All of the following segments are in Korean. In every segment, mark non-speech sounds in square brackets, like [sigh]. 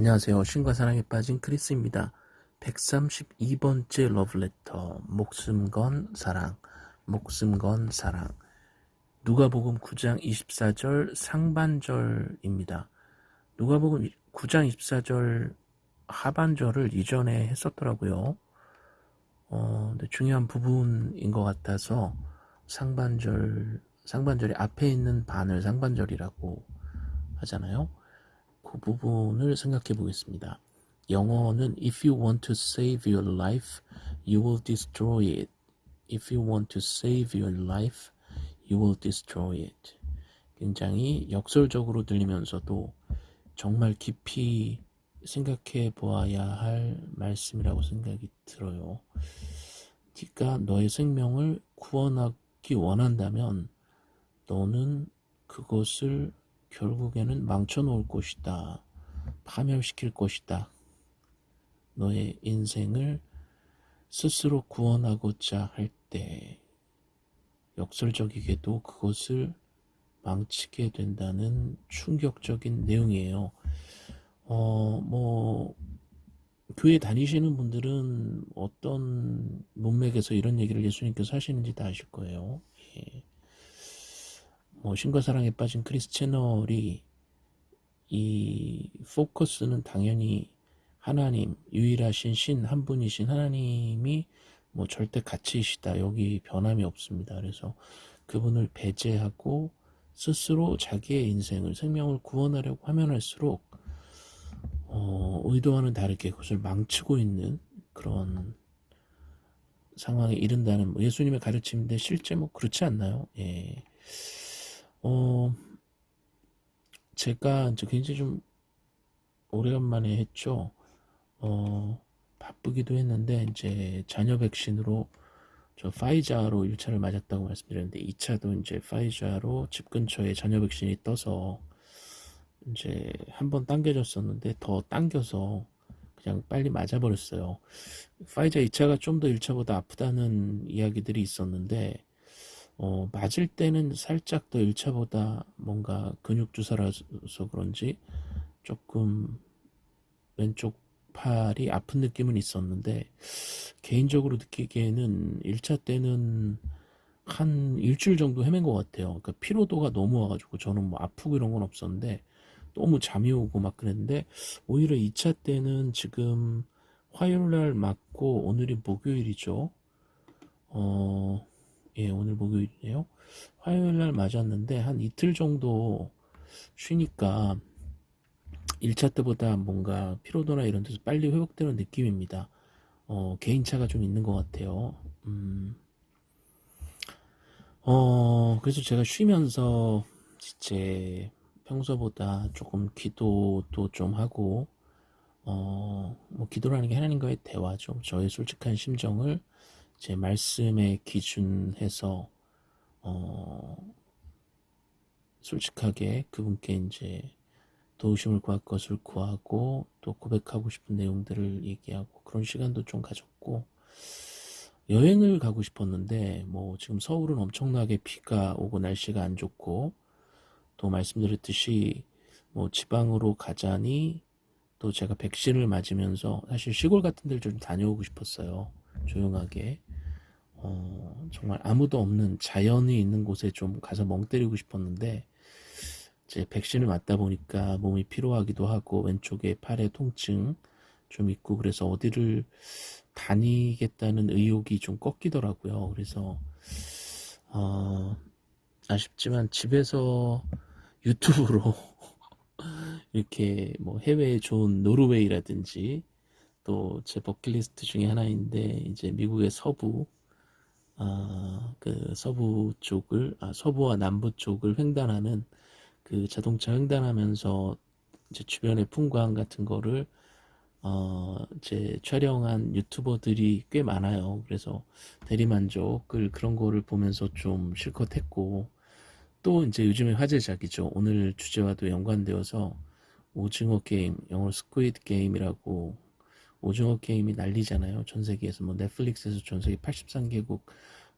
안녕하세요. 신과 사랑에 빠진 크리스입니다. 132번째 러브레터 목숨 건 사랑 목숨 건 사랑 누가복음 9장 24절 상반절입니다. 누가복음 9장 24절 하반절을 이전에 했었더라고요. 어, 근데 중요한 부분인 것 같아서 상반절 상반절이 앞에 있는 반을 상반절이라고 하잖아요. 그 부분을 생각해 보겠습니다. 영어는 If you want to save your life, you will destroy it. If you want to save your life, you will destroy it. 굉장히 역설적으로 들리면서도 정말 깊이 생각해 보아야 할 말씀이라고 생각이 들어요. 네가 너의 생명을 구원하기 원한다면 너는 그것을 결국에는 망쳐놓을 것이다. 파멸시킬 것이다. 너의 인생을 스스로 구원하고자 할 때 역설적이게도 그것을 망치게 된다는 충격적인 내용이에요. 어, 뭐, 교회 다니시는 분들은 어떤 문맥에서 이런 얘기를 예수님께서 하시는지 다 아실 거예요. 예. 뭐 신과 사랑에 빠진 크리스 채널이 이 포커스는 당연히 하나님 유일하신 신 한 분이신 하나님이 뭐 절대 가치이시다 여기 변함이 없습니다. 그래서 그분을 배제하고 스스로 자기의 인생을 생명을 구원하려고 하면 할수록 어, 의도와는 다르게 그것을 망치고 있는 그런 상황에 이른다는 뭐 예수님의 가르침인데 실제 뭐 그렇지 않나요? 예. 어, 제가 이제 굉장히 좀 오래간만에 했죠. 어, 바쁘기도 했는데 이제 자녀 백신으로 저 파이자로 1차를 맞았다고 말씀드렸는데 2차도 이제 파이자로 집 근처에 자녀 백신이 떠서 이제 한 번 당겨졌었는데 더 당겨서 그냥 빨리 맞아버렸어요. 파이자 2차가 좀 더 1차보다 아프다는 이야기들이 있었는데 어, 맞을 때는 살짝 더 1차보다 뭔가 근육 주사라서 그런지 조금 왼쪽 팔이 아픈 느낌은 있었는데 개인적으로 느끼기에는 1차 때는 한 일주일 정도 헤맨 것 같아요. 그러니까 피로도가 너무 와가지고 저는 뭐 아프고 이런 건 없었는데 너무 잠이 오고 막 그랬는데 오히려 2차 때는 지금 화요일 날 맞고 오늘이 목요일이죠. 어, 예, 오늘 목요일이에요. 화요일 날 맞았는데 한 이틀 정도 쉬니까 1차 때보다 뭔가 피로도나 이런 데서 빨리 회복되는 느낌입니다. 어, 개인차가 좀 있는 것 같아요. 음, 어, 그래서 제가 쉬면서 이제 평소보다 조금 기도도 좀 하고, 어, 뭐 기도라는 게 하나님과의 대화죠. 저의 솔직한 심정을 제 말씀에 기준해서 어, 솔직하게 그분께 이제 도우심을 구할 것을 구하고 또 고백하고 싶은 내용들을 얘기하고 그런 시간도 좀 가졌고 여행을 가고 싶었는데 뭐 지금 서울은 엄청나게 비가 오고 날씨가 안 좋고 또 말씀드렸듯이 뭐 지방으로 가자니 또 제가 백신을 맞으면서 사실 시골 같은 데를 좀 다녀오고 싶었어요 조용하게 어, 정말 아무도 없는 자연이 있는 곳에 좀 가서 멍 때리고 싶었는데 이제 백신을 맞다 보니까 몸이 피로하기도 하고 왼쪽에 팔에 통증 좀 있고 그래서 어디를 다니겠다는 의욕이 좀 꺾이더라고요. 그래서 어, 아쉽지만 집에서 유튜브로 [laughs] 이렇게 뭐 해외에 좋은 노르웨이라든지 또 제 버킷리스트 중에 하나인데 이제 미국의 서부 아, 그 서부 쪽을 아, 서부와 남부 쪽을 횡단하는 그 자동차 횡단하면서 이제 주변의 풍광 같은 거를 어, 제 촬영한 유튜버들이 꽤 많아요. 그래서 대리만족을 그런 거를 보면서 좀 실컷 했고 또 이제 요즘에 화제작이죠. 오늘 주제와도 연관되어서 오징어 게임, 영어로 Squid Game이라고 오징어 게임이 난리잖아요. 전 세계에서 뭐 넷플릭스에서 전 세계 83개국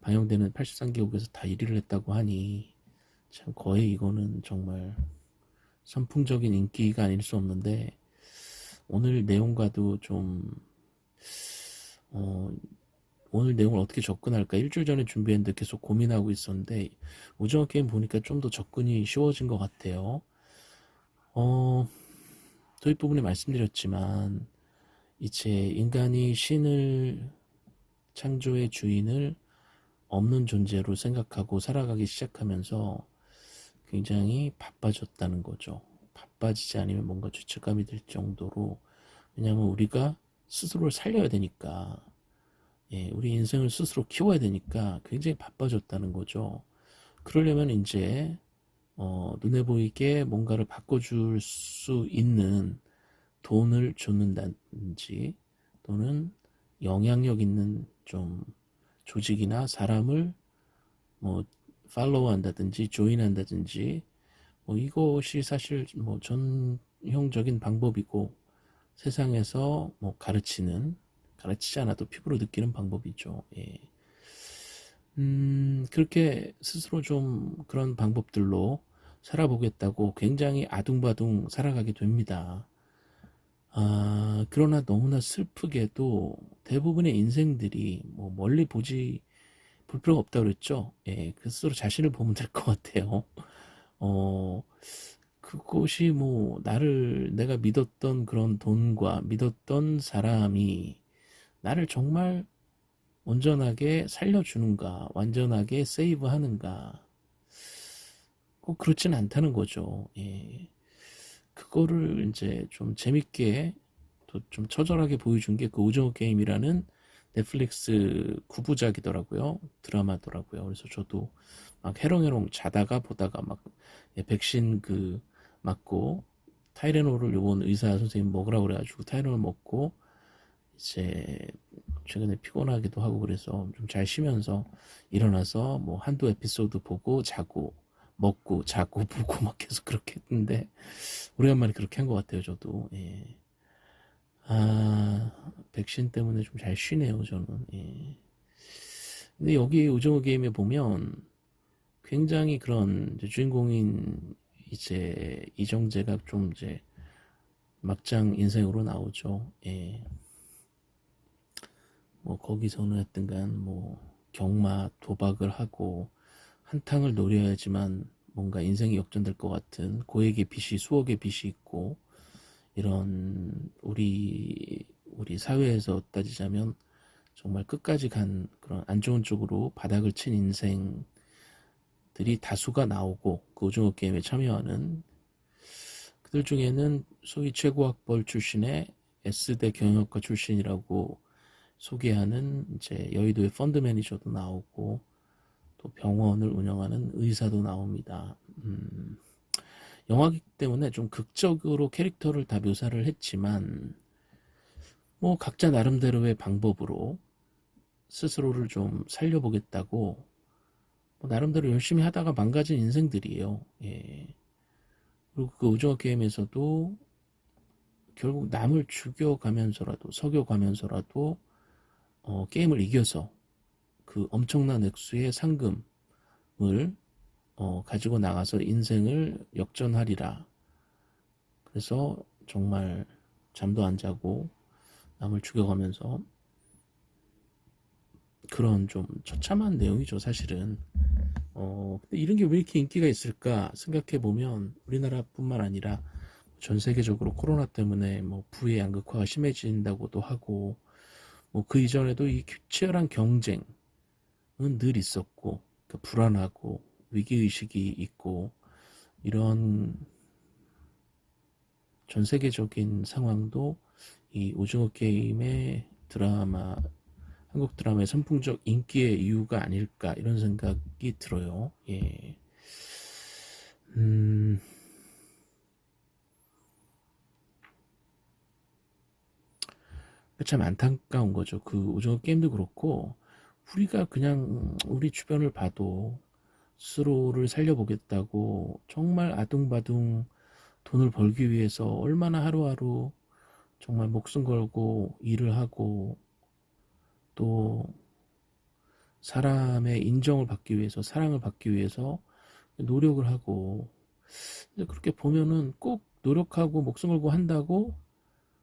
방영되는 83개국에서 다 1위를 했다고 하니 참 거의 이거는 정말 선풍적인 인기가 아닐 수 없는데 오늘 내용과도 좀 어, 오늘 내용을 어떻게 접근할까 일주일 전에 준비했는데 계속 고민하고 있었는데 오징어 게임 보니까 좀 더 접근이 쉬워진 것 같아요. 어, 도입 부분에 말씀드렸지만 이제 인간이 신을 창조의 주인을 없는 존재로 생각하고 살아가기 시작하면서 굉장히 바빠졌다는 거죠. 바빠지지 않으면 뭔가 죄책감이 들 정도로 왜냐하면 우리가 스스로를 살려야 되니까 예, 우리 인생을 스스로 키워야 되니까 굉장히 바빠졌다는 거죠. 그러려면 이제 어, 눈에 보이게 뭔가를 바꿔줄 수 있는 돈을 줬는다든지 또는 영향력 있는 좀 조직이나 사람을 뭐 팔로우 한다든지 조인 한다든지 뭐 이것이 사실 뭐 전형적인 방법이고 세상에서 뭐 가르치는 가르치지 않아도 피부로 느끼는 방법이죠. 예. 음, 그렇게 스스로 좀 그런 방법들로 살아보겠다고 굉장히 아둥바둥 살아가게 됩니다. 아, 그러나 너무나 슬프게도 대부분의 인생들이 뭐 멀리 보지 볼 필요가 없다고 그랬죠. 예, 그 스스로 자신을 보면 될 것 같아요. 어, 그것이 뭐 나를 내가 믿었던 그런 돈과 믿었던 사람이 나를 정말 온전하게 살려주는가, 완전하게 세이브하는가, 꼭 그렇진 않다는 거죠. 예. 그거를 이제 좀 재밌게 또 좀 처절하게 보여준 게 그 오징어 게임이라는 넷플릭스 구부작이더라고요. 드라마더라고요. 그래서 저도 막 해롱해롱 자다가 보다가 막 예, 백신 그 맞고 타이레놀을 요번 의사 선생님 먹으라고 그래가지고 타이레놀 먹고 이제 최근에 피곤하기도 하고 그래서 좀 잘 쉬면서 일어나서 뭐 한두 에피소드 보고 자고 먹고 자고 [laughs] 보고 막 계속 그렇게 했는데 오래간만에 그렇게 한 것 같아요 저도 예. 아 백신 때문에 좀 잘 쉬네요 저는 예. 근데 여기 오징어 게임에 보면 굉장히 그런 주인공인 이제 이정재가 좀 이제 막장 인생으로 나오죠 예. 뭐 거기서는 하여튼간 뭐 경마 도박을 하고 한탕을 노려야지만 뭔가 인생이 역전될 것 같은 고액의 빚이 수억의 빚이 있고 이런 우리 우리 사회에서 따지자면 정말 끝까지 간 그런 안 좋은 쪽으로 바닥을 친 인생들이 다수가 나오고 그 오징어 게임에 참여하는 그들 중에는 소위 최고학벌 출신의 S대 경영학과 출신이라고 소개하는 이제 여의도의 펀드 매니저도 나오고 또 병원을 운영하는 의사도 나옵니다. 음, 영화기 때문에 좀 극적으로 캐릭터를 다 묘사를 했지만 뭐 각자 나름대로의 방법으로 스스로를 좀 살려보겠다고 뭐 나름대로 열심히 하다가 망가진 인생들이에요. 예. 그리고 그 오징어 게임에서도 결국 남을 죽여가면서라도 석여가면서라도 어, 게임을 이겨서 그 엄청난 액수의 상금을 어, 가지고 나가서 인생을 역전하리라. 그래서 정말 잠도 안 자고 남을 죽여가면서 그런 좀 처참한 내용이죠 사실은 어 근데 이런 게 왜 이렇게 인기가 있을까 생각해 보면 우리나라뿐만 아니라 전 세계적으로 코로나 때문에 뭐 부의 양극화가 심해진다고도 하고 뭐 그 이전에도 이 치열한 경쟁 늘 있었고 그 불안하고 위기의식이 있고 이런 전 세계적인 상황도 이 오징어 게임의 드라마 한국 드라마의 선풍적 인기의 이유가 아닐까 이런 생각이 들어요. 예. 음. 참 안타까운 거죠. 그 오징어 게임도 그렇고 우리가 그냥 우리 주변을 봐도 스스로를 살려보겠다고 정말 아둥바둥 돈을 벌기 위해서 얼마나 하루하루 정말 목숨 걸고 일을 하고 또 사람의 인정을 받기 위해서 사랑을 받기 위해서 노력을 하고 그렇게 보면은 꼭 노력하고 목숨 걸고 한다고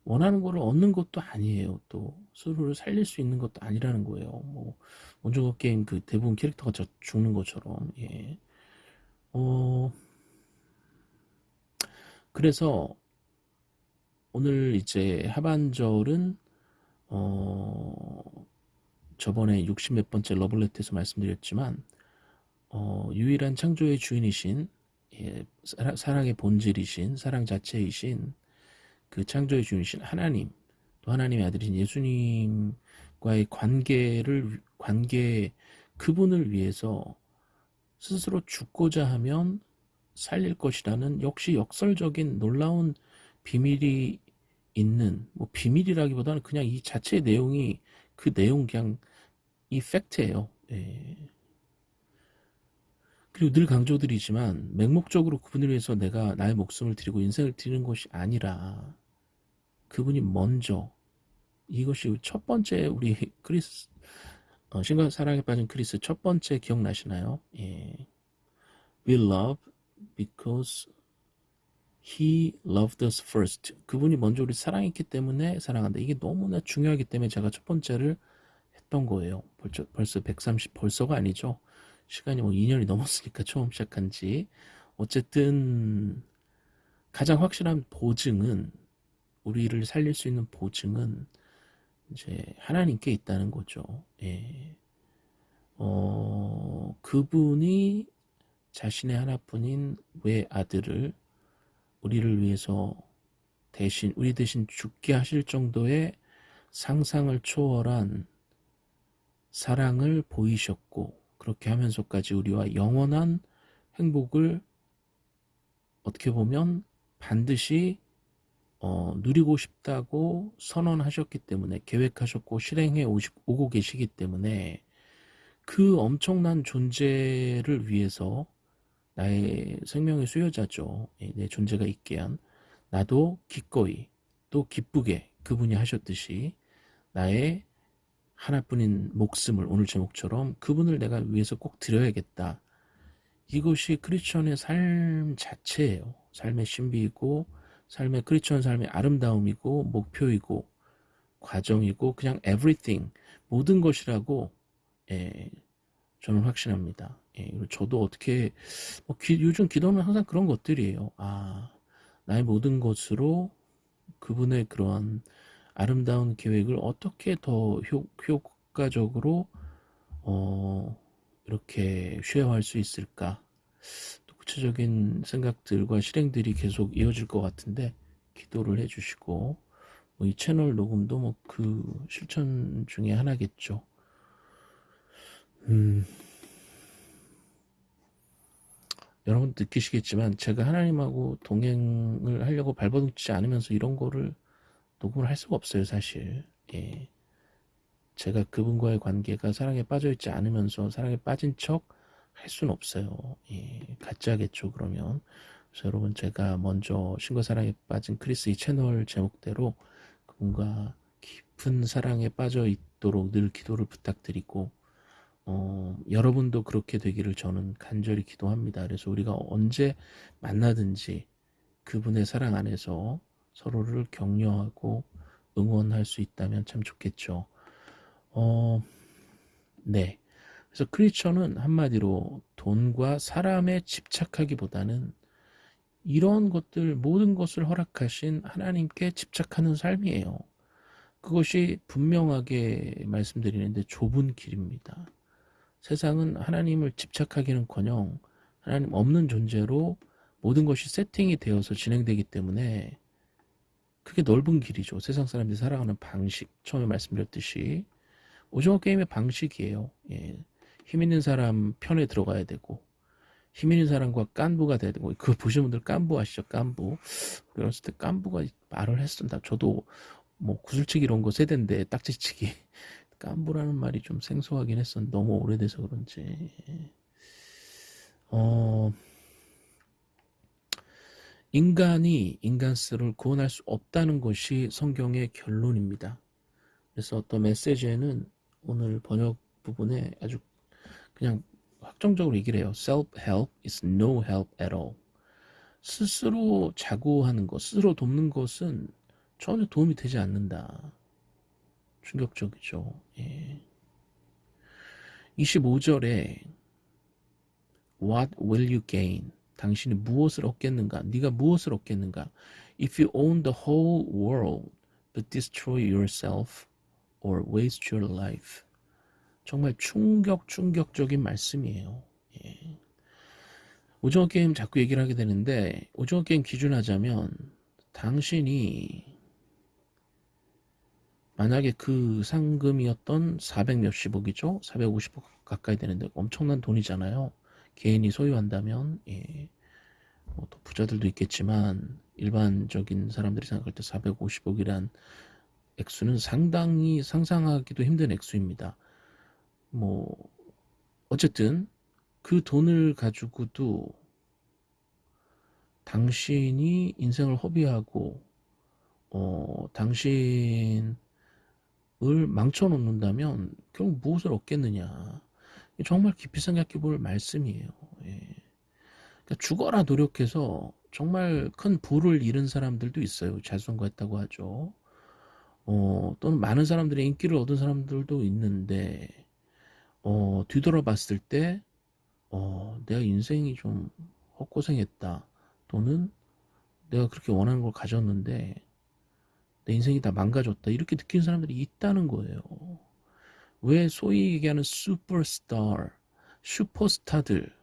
원하는 거를 얻는 것도 아니에요. 또 스스로를 살릴 수 있는 것도 아니라는 거예요. 뭐 원조거 게임 그 대부분 캐릭터가 저 죽는 것처럼 예. 어 그래서 오늘 이제 하반절은 어 저번에 60 몇 번째 러블레트에서 말씀드렸지만 어 유일한 창조의 주인이신 예, 사랑의 본질이신 사랑 자체이신 그 창조의 주인이신 하나님 또 하나님의 아들이신 예수님과의 관계를 관계 그분을 위해서 스스로 죽고자 하면 살릴 것이라는 역시 역설적인 놀라운 비밀이 있는 뭐 비밀이라기보다는 그냥 이 자체의 내용이 그 내용 그냥 이 fact예요. 예. 그리고 늘 강조드리지만 맹목적으로 그분을 위해서 내가 나의 목숨을 드리고 인생을 드리는 것이 아니라 그분이 먼저 이것이 첫 번째 우리 크리스 어, 신과 사랑에 빠진 크리스 첫 번째 기억나시나요? 예. We love because He loved us first. 그분이 먼저 우리 사랑했기 때문에 사랑한다. 이게 너무나 중요하기 때문에 제가 첫 번째를 했던 거예요. 벌써, 벌써 130 벌써가 아니죠. 시간이 뭐 2년이 넘었으니까 처음 시작한 지. 어쨌든 가장 확실한 보증은 우리를 살릴 수 있는 보증은 이제 하나님께 있다는 거죠. 예. 어, 그분이 자신의 하나뿐인 외 아들을 우리를 위해서 대신 우리 대신 죽게 하실 정도의 상상을 초월한 사랑을 보이셨고 그렇게 하면서까지 우리와 영원한 행복을 어떻게 보면 반드시 어, 누리고 싶다고 선언하셨기 때문에 계획하셨고 실행해 오시, 오고 계시기 때문에 그 엄청난 존재를 위해서 나의 생명의 수요자죠. 예, 내 존재가 있게 한 나도 기꺼이 또 기쁘게 그분이 하셨듯이 나의 하나뿐인 목숨을 오늘 제목처럼 그분을 내가 위해서 꼭 드려야겠다. 이것이 크리스천의 삶 자체예요. 삶의 신비이고 삶의 크리스천 삶의 아름다움이고 목표이고 과정이고 그냥 everything 모든 것이라고 예, 저는 확신합니다. 예, 저도 어떻게 뭐 기, 요즘 기도는 항상 그런 것들이에요. 아 나의 모든 것으로 그분의 그러한 아름다운 계획을 어떻게 더 효, 효과적으로 어, 이렇게 쉐어할 수 있을까 또 구체적인 생각들과 실행들이 계속 이어질 것 같은데 기도를 해주시고 뭐 이 채널 녹음도 뭐 그 실천 중에 하나겠죠. 음. 여러분 느끼시겠지만 제가 하나님하고 동행을 하려고 발버둥치지 않으면서 이런 거를 녹음을 할 수가 없어요 사실 예. 제가 그분과의 관계가 사랑에 빠져있지 않으면서 사랑에 빠진 척 할 수는 없어요 예. 가짜겠죠 그러면 그래서 여러분 제가 먼저 신과 사랑에 빠진 크리스 이 채널 제목대로 그분과 깊은 사랑에 빠져 있도록 늘 기도를 부탁드리고 어, 여러분도 그렇게 되기를 저는 간절히 기도합니다. 그래서 우리가 언제 만나든지 그분의 사랑 안에서 서로를 격려하고 응원할 수 있다면 참 좋겠죠. 어, 네. 그래서 크리스천은 한마디로 돈과 사람에 집착하기보다는 이런 것들 모든 것을 허락하신 하나님께 집착하는 삶이에요. 그것이 분명하게 말씀드리는데 좁은 길입니다. 세상은 하나님을 집착하기는커녕 하나님 없는 존재로 모든 것이 세팅이 되어서 진행되기 때문에 그게 넓은 길이죠. 세상 사람들이 살아가는 방식 처음에 말씀드렸듯이 오징어 게임의 방식이에요. 예. 힘 있는 사람 편에 들어가야 되고 힘 있는 사람과 깐부가 돼야 되고 그거 보시는 분들 깐부 아시죠? 깐부 어렸을 때 깐부가 말을 했습니다. 저도 뭐 구슬치기 이런 거 세대인데 딱지치기 [laughs] 깐부라는 말이 좀 생소하긴 했었는데 너무 오래돼서 그런지 어 인간이 인간스를 구원할 수 없다는 것이 성경의 결론입니다. 그래서 어떤 메시지에는 오늘 번역 부분에 아주 그냥 확정적으로 얘기를 해요. Self-help is no help at all. 스스로 자고하는 것, 스스로 돕는 것은 전혀 도움이 되지 않는다. 충격적이죠. 예. 25절에 What will you gain? 당신이 무엇을 얻겠는가? 네가 무엇을 얻겠는가? If you own the whole world but destroy yourself or waste your life. 정말 충격 충격적인 말씀이에요. 예. 오징어 게임 자꾸 얘기를 하게 되는데 오징어 게임 기준하자면 당신이 만약에 그 상금이었던 400 몇십억이죠? 450억 가까이 되는데 엄청난 돈이잖아요. 개인이 소유한다면 예. 뭐 또 부자들도 있겠지만 일반적인 사람들이 생각할 때 450억이란 액수는 상당히 상상하기도 힘든 액수입니다. 뭐 어쨌든 그 돈을 가지고도 당신이 인생을 허비하고 어, 당신을 망쳐놓는다면 결국 무엇을 얻겠느냐 정말 깊이 생각해 볼 말씀이에요. 예. 그러니까 죽어라 노력해서 정말 큰 부를 잃은 사람들도 있어요. 자선거했다고 하죠. 어, 또는 많은 사람들의 인기를 얻은 사람들도 있는데 어, 뒤돌아봤을 때 어, 내가 인생이 좀 헛고생했다. 또는 내가 그렇게 원하는 걸 가졌는데 내 인생이 다 망가졌다. 이렇게 느끼는 사람들이 있다는 거예요. 왜 소위 얘기하는 슈퍼스타, 슈퍼스타들,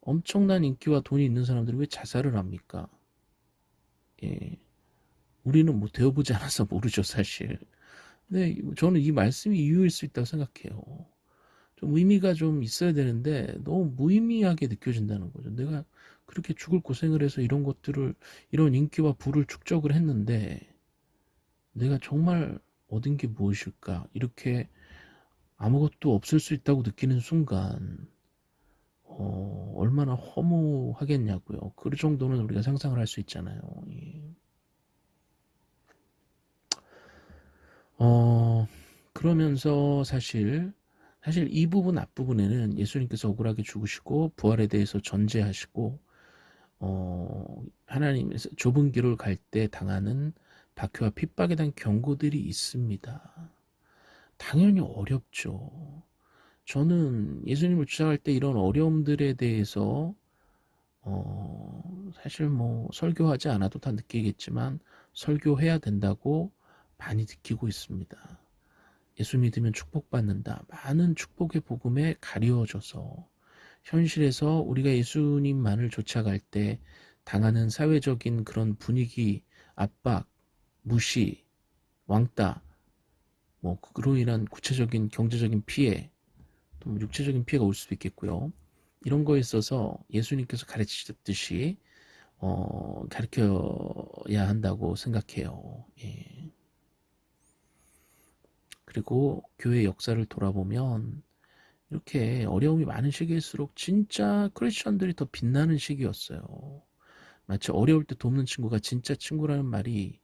엄청난 인기와 돈이 있는 사람들이 왜 자살을 합니까? 예. 우리는 뭐 되어보지 않아서 모르죠, 사실. 근데 저는 이 말씀이 이유일 수 있다고 생각해요. 좀 의미가 좀 있어야 되는데 너무 무의미하게 느껴진다는 거죠. 내가 그렇게 죽을 고생을 해서 이런 것들을 이런 인기와 부를 축적을 했는데 내가 정말 얻은 게 무엇일까? 이렇게 아무것도 없을 수 있다고 느끼는 순간 어, 얼마나 허무하겠냐고요. 그 정도는 우리가 상상을 할 수 있잖아요. 예. 어, 그러면서 사실 사실 이 부분 앞부분에는 예수님께서 억울하게 죽으시고 부활에 대해서 전제하시고 어, 하나님에서 좁은 길을 갈 때 당하는 박해와 핍박에 대한 경고들이 있습니다. 당연히 어렵죠. 저는 예수님을 주장할 때 이런 어려움들에 대해서 어, 사실 뭐 설교하지 않아도 다 느끼겠지만 설교해야 된다고 많이 느끼고 있습니다. 예수 믿으면 축복받는다. 많은 축복의 복음에 가리워져서 현실에서 우리가 예수님만을 쫓아갈 때 당하는 사회적인 그런 분위기, 압박, 무시, 왕따, 뭐 그로 인한 구체적인 경제적인 피해, 또 육체적인 피해가 올 수도 있겠고요. 이런 거에 있어서 예수님께서 가르치셨듯이 어, 가르쳐야 한다고 생각해요. 예. 그리고 교회 역사를 돌아보면 이렇게 어려움이 많은 시기일수록 진짜 크리스천들이 더 빛나는 시기였어요. 마치 어려울 때 돕는 친구가 진짜 친구라는 말이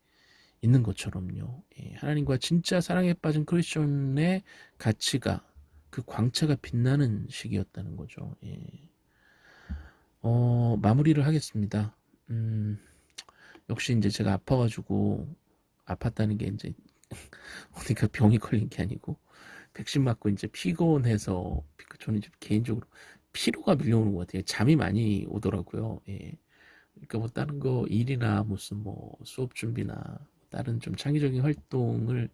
있는 것처럼요. 예, 하나님과 진짜 사랑에 빠진 크리스천의 가치가 그 광채가 빛나는 시기였다는 거죠. 예. 어, 마무리를 하겠습니다. 음, 역시 이제 제가 아파가지고 아팠다는 게 이제 [laughs] 그러니까 병이 걸린 게 아니고 백신 맞고 이제 피곤해서 저는 이제 개인적으로 피로가 밀려오는 것 같아요. 잠이 많이 오더라고요. 예. 그러니까 뭐 다른 거 일이나 무슨 뭐 수업 준비나 다른 좀 창의적인 활동을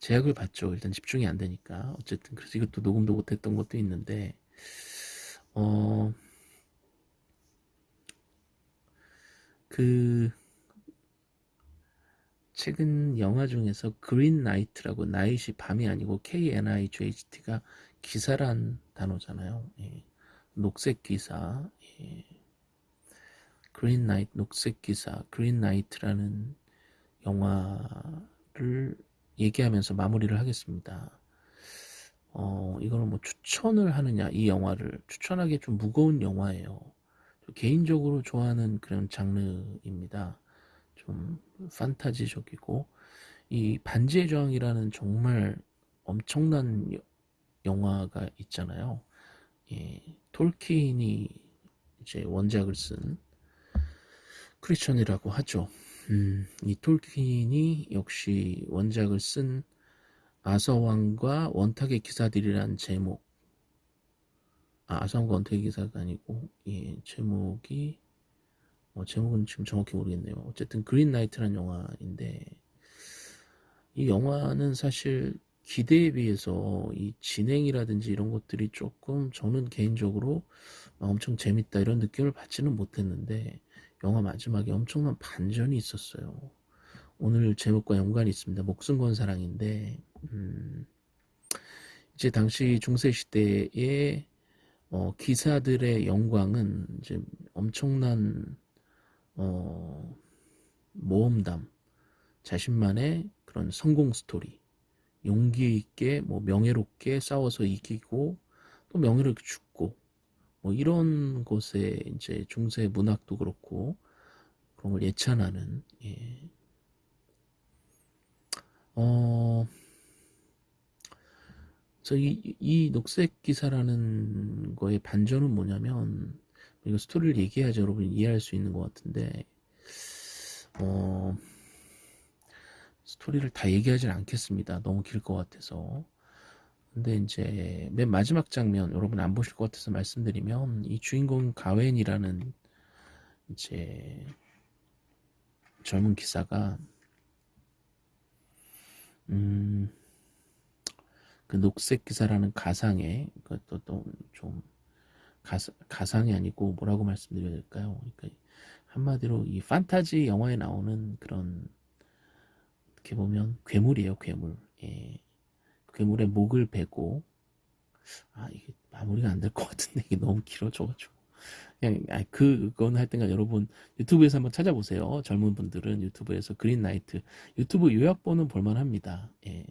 제약을 받죠. 일단 집중이 안 되니까. 어쨌든 그래서 이것도 녹음도 못했던 것도 있는데 어. 그 최근 영화 중에서 Green Knight라고 night이 밤이 아니고 KNIGHT가 기사란 단어잖아요. 예. 녹색 기사, 예. Green Knight, 녹색 기사, Green Knight라는 영화를 얘기하면서 마무리를 하겠습니다. 어, 이거는 뭐 추천을 하느냐, 이 영화를 추천하기 좀 무거운 영화예요. 개인적으로 좋아하는 그런 장르입니다. 좀 판타지적이고 이 반지의 저항이라는 정말 엄청난 영화가 있잖아요. 예, 톨킨이 이제 원작을 쓴 크리스천이라고 하죠. 음, 이 톨킨이 역시 원작을 쓴 아서왕과 원탁의 기사들이란 제목. 아, 아서왕과 원탁의 기사가 아니고 예, 제목이 어, 제목은 지금 정확히 모르겠네요. 어쨌든 그린나이트란 영화인데 이 영화는 사실 기대에 비해서 이 진행이라든지 이런 것들이 조금 저는 개인적으로 엄청 재밌다 이런 느낌을 받지는 못했는데 영화 마지막에 엄청난 반전이 있었어요. 오늘 제목과 연관이 있습니다. 목숨 건 사랑인데 음, 이제 당시 중세 시대의 어, 기사들의 영광은 이제 엄청난 어, 모험담, 자신만의 그런 성공 스토리, 용기 있게 뭐 명예롭게 싸워서 이기고 또 명예롭게 죽고 뭐 이런 것에 이제 중세 문학도 그렇고 그런 걸 예찬하는 예. 어 그래서 이, 이 녹색 기사라는 거의 반전은 뭐냐면 이거 스토리를 얘기해야지 여러분이 이해할 수 있는 것 같은데 어 스토리를 다 얘기하진 않겠습니다. 너무 길 것 같아서. 근데 이제 맨 마지막 장면 여러분 안 보실 것 같아서 말씀드리면 이 주인공 가웬이라는 이제 젊은 기사가 음, 그 녹색 기사라는 가상의 그것도 좀 가사, 가상이 아니고 뭐라고 말씀드려야 될까요? 그러니까 한마디로 이 판타지 영화에 나오는 그런 어떻게 보면 괴물이에요 괴물 예. 괴물의 목을 베고 아 이게 마무리가 안 될 것 같은데 이게 너무 길어져가지고 그냥 아, 그건 할땐가 여러분 유튜브에서 한번 찾아보세요 젊은 분들은 유튜브에서 그린나이트 유튜브 요약본은 볼만합니다 예.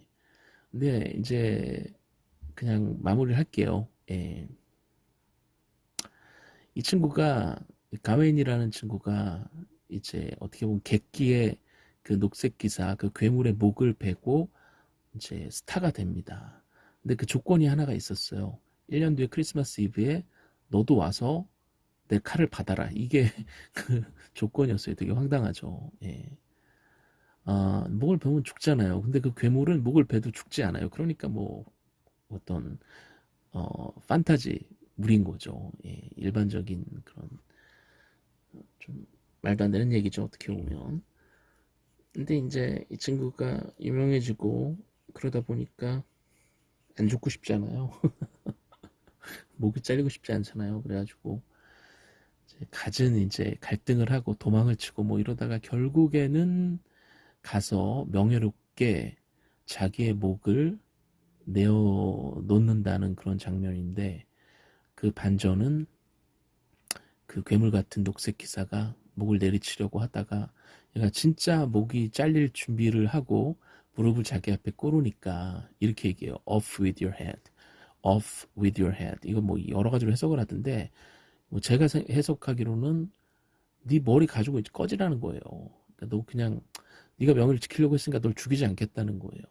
근데 이제 그냥 마무리를 할게요 예. 이 친구가 가웬이라는 친구가 이제 어떻게 보면 객기의 그 녹색 기사 그 괴물의 목을 베고 이제 스타가 됩니다. 근데 그 조건이 하나가 있었어요. 1년 뒤에 크리스마스 이브에 너도 와서 내 칼을 받아라. 이게 [laughs] 그 조건이었어요. 되게 황당하죠. 예. 아, 목을 베면 죽잖아요. 근데 그 괴물은 목을 베도 죽지 않아요. 그러니까 뭐 어떤 어 판타지 물인 거죠. 예, 일반적인 그런 좀 말도 안 되는 얘기죠. 어떻게 보면. 근데 이제 이 친구가 유명해지고 그러다 보니까 안 죽고 싶잖아요. [laughs] 목이 잘리고 싶지 않잖아요. 그래가지고 이제 갖은 이제 갈등을 하고 도망을 치고 뭐 이러다가 결국에는 가서 명예롭게 자기의 목을 내어 놓는다는 그런 장면인데 그 반전은 그 괴물 같은 녹색 기사가 목을 내리치려고 하다가 얘가 진짜 목이 잘릴 준비를 하고 무릎을 자기 앞에 꿇으니까 이렇게 얘기해요. off with your head. off with your head. 이거 뭐 여러 가지로 해석을 하던데 뭐 제가 해석하기로는 네 머리 가지고 꺼지라는 거예요. 그러니까 너 그냥 네가 명예를 지키려고 했으니까 널 죽이지 않겠다는 거예요.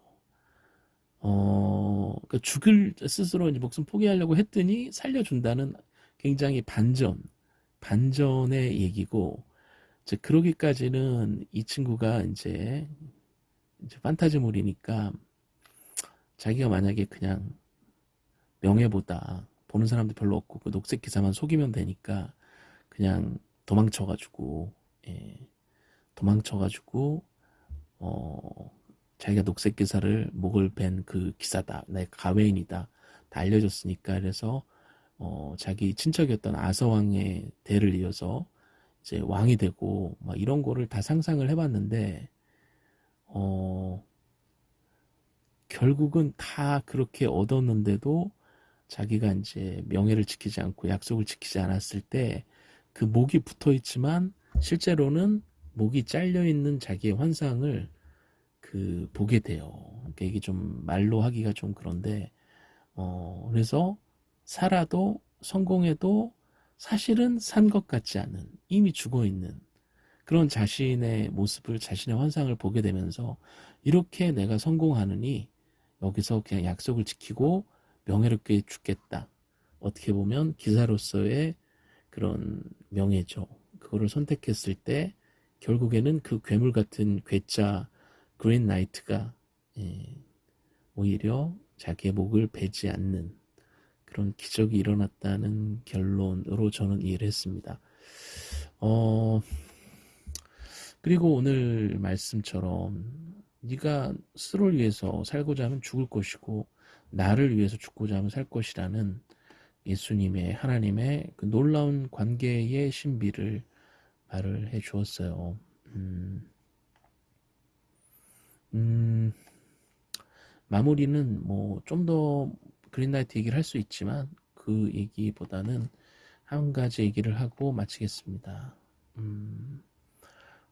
어, 그러니까 죽을 스스로 이제 목숨 포기하려고 했더니 살려준다는 굉장히 반전, 반전의 얘기고, 이제 그러기까지는 이 친구가 이제 이제 판타지물이니까 자기가 만약에 그냥 명예보다 보는 사람도 별로 없고 그 녹색 기사만 속이면 되니까 그냥 도망쳐가지고 예, 도망쳐가지고 어 자기가 녹색 기사를 목을 벤 그 기사다 내 가웨인이다 다 알려줬으니까 그래서 어 자기 친척이었던 아서왕의 대를 이어서 이제 왕이 되고 막 이런 거를 다 상상을 해봤는데 어, 결국은 다 그렇게 얻었는데도 자기가 이제 명예를 지키지 않고 약속을 지키지 않았을 때 그 목이 붙어 있지만 실제로는 목이 잘려 있는 자기의 환상을 그 보게 돼요. 그러니까 이게 좀 말로 하기가 좀 그런데 어 그래서 살아도 성공해도 사실은 산 것 같지 않은 이미 죽어 있는 그런 자신의 모습을 자신의 환상을 보게 되면서 이렇게 내가 성공하느니 여기서 그냥 약속을 지키고 명예롭게 죽겠다. 어떻게 보면 기사로서의 그런 명예죠. 그거를 선택했을 때 결국에는 그 괴물 같은 괴짜 그린 나이트가 예, 오히려 자기의 목을 베지 않는 그런 기적이 일어났다는 결론으로 저는 이해를 했습니다. 어, 그리고 오늘 말씀처럼 네가 스스로를 위해서 살고자 하면 죽을 것이고 나를 위해서 죽고자 하면 살 것이라는 예수님의 하나님의 그 놀라운 관계의 신비를 말을 해 주었어요. 음, 음, 마무리는 뭐 좀 더 그린라이트 얘기를 할 수 있지만 그 얘기보다는 한 가지 얘기를 하고 마치겠습니다. 음,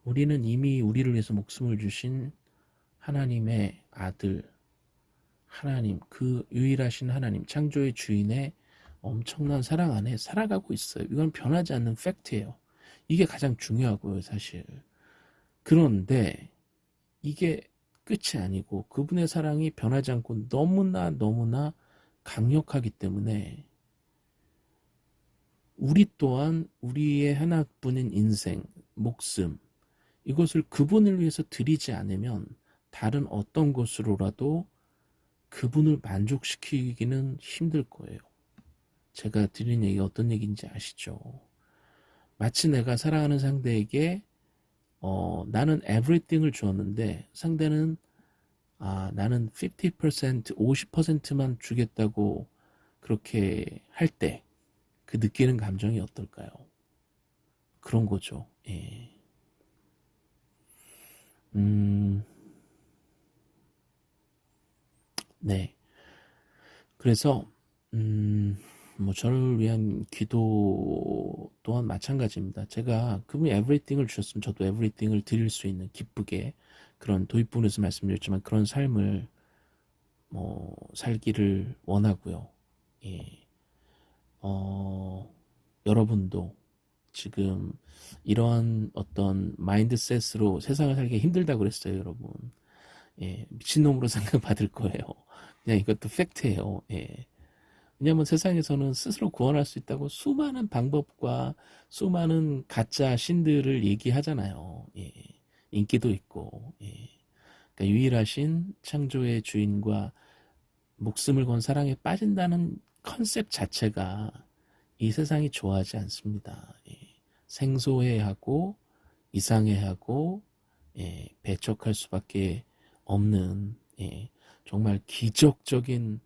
우리는 이미 우리를 위해서 목숨을 주신 하나님의 아들, 하나님, 그 유일하신 하나님, 창조의 주인의 엄청난 사랑 안에 살아가고 있어요. 이건 변하지 않는 팩트예요. 이게 가장 중요하고요, 사실. 그런데 이게 끝이 아니고 그분의 사랑이 변하지 않고 너무나 너무나 강력하기 때문에 우리 또한 우리의 하나뿐인 인생, 목숨, 이것을 그분을 위해서 드리지 않으면 다른 어떤 것으로라도 그분을 만족시키기는 힘들 거예요. 제가 드린 얘기 어떤 얘기인지 아시죠? 마치 내가 사랑하는 상대에게 어, 나는 everything을 주었는데 상대는 아, 나는 50% 50%만 주겠다고 그렇게 할 때 그 느끼는 감정이 어떨까요? 그런 거죠. 예. 음, 네. 그래서 음, 뭐 저를 위한 기도 또한 마찬가지입니다. 제가 그분이 에브리띵을 주셨으면 저도 에브리띵을 드릴 수 있는 기쁘게 그런 도입부에서 말씀드렸지만 그런 삶을 뭐 살기를 원하고요. 예. 어, 여러분도 지금 이러한 어떤 마인드셋으로 세상을 살기 힘들다고 그랬어요, 여러분. 예, 미친놈으로 [laughs] 생각받을 거예요. 그냥 이것도 팩트예요. 예. 왜냐하면 세상에서는 스스로 구원할 수 있다고 수많은 방법과 수많은 가짜 신들을 얘기하잖아요. 예. 인기도 있고, 예. 그러니까 유일하신 창조의 주인과 목숨을 건 사랑에 빠진다는 컨셉 자체가 이 세상이 좋아하지 않습니다. 예. 생소해하고 이상해하고 예. 배척할 수밖에 없는 예. 정말 기적적인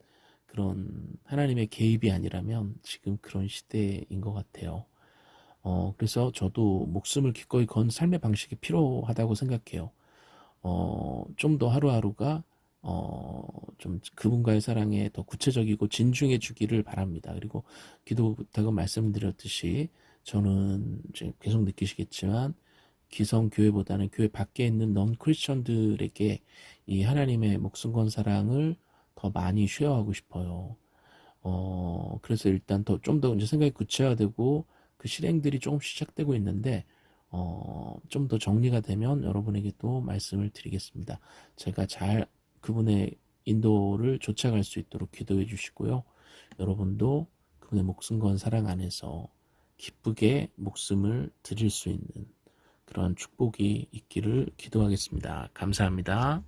그런 하나님의 개입이 아니라면 지금 그런 시대인 것 같아요. 어, 그래서 저도 목숨을 기꺼이 건 삶의 방식이 필요하다고 생각해요. 어, 좀 더 하루하루가 어, 좀 그분과의 사랑에 더 구체적이고 진중해 주기를 바랍니다. 그리고 기도 부탁은 말씀드렸듯이 저는 지금 계속 느끼시겠지만 기성 교회보다는 교회 밖에 있는 넌 크리스천들에게 이 하나님의 목숨 건 사랑을 더 많이 쉐어하고 싶어요. 어, 그래서 일단 더, 좀더 이제 생각이 구체화되고 그 실행들이 조금씩 시작되고 있는데, 어, 좀 더 정리가 되면 여러분에게 또 말씀을 드리겠습니다. 제가 잘 그분의 인도를 쫓아갈 수 있도록 기도해 주시고요. 여러분도 그분의 목숨 건 사랑 안에서 기쁘게 목숨을 드릴 수 있는 그런 축복이 있기를 기도하겠습니다. 감사합니다.